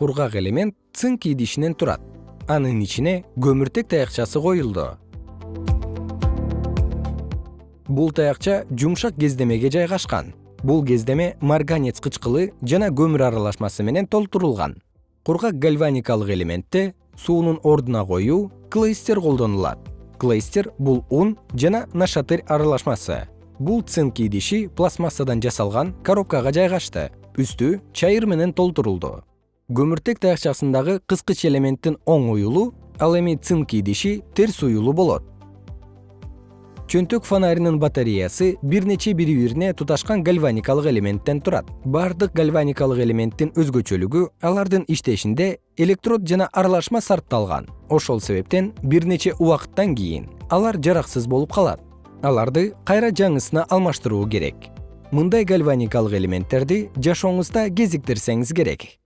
кургак элемент цинк идишинен турат. Анын ичине көмүртек таякчасы коюлду. Бул таякча жумшак кездемеге жайгашкан. Бул кездеме марганец кычкылы жана көмүр аралашмасы менен толтурулган. Кургак гальваникалык элементте суунун ордуна коюу клейстер колдонулат. Клейстер бул ун жана нашатырь аралашмасы. Бул цинк идиши пластмассадан жасалган коробкага жайгашты. Үстү чайыр менен толтурулду көмүртек таякчасындагы кыскыч элементтин оң уюлу ал эми цинк идиши терс уюлу болот. Чөнтөк фонаринин батареясы бир нече бири бирине туташкан гальваникалык элементтен турат. Бардык гальваникалык элементтин өзгөчөлүгү алардын иштешинде электрод жана аралашма сарпталган. Ошол себептен бир нече убакыттан кийин алар жараксыз болуп калат. Аларды кайра жаңысына алмаштыруу керек. Мындай гальваникалык элементтерди жашооңузда кезиктирсеңиз керек